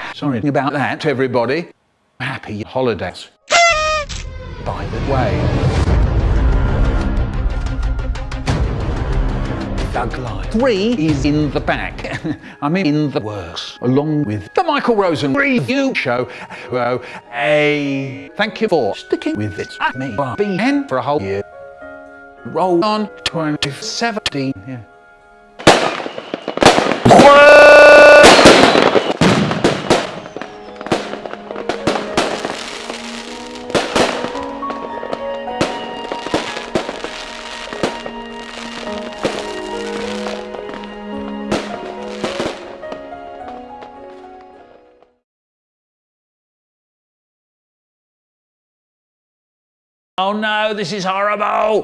Sorry about that, everybody. Happy holidays. By the way, Doug Live. Three is in the back. I mean, in the works, along with the Michael Rosen Review Show. So, a thank you for sticking with it. At me, BN for a whole year. Roll on 2017. Yeah. Oh no, this is horrible!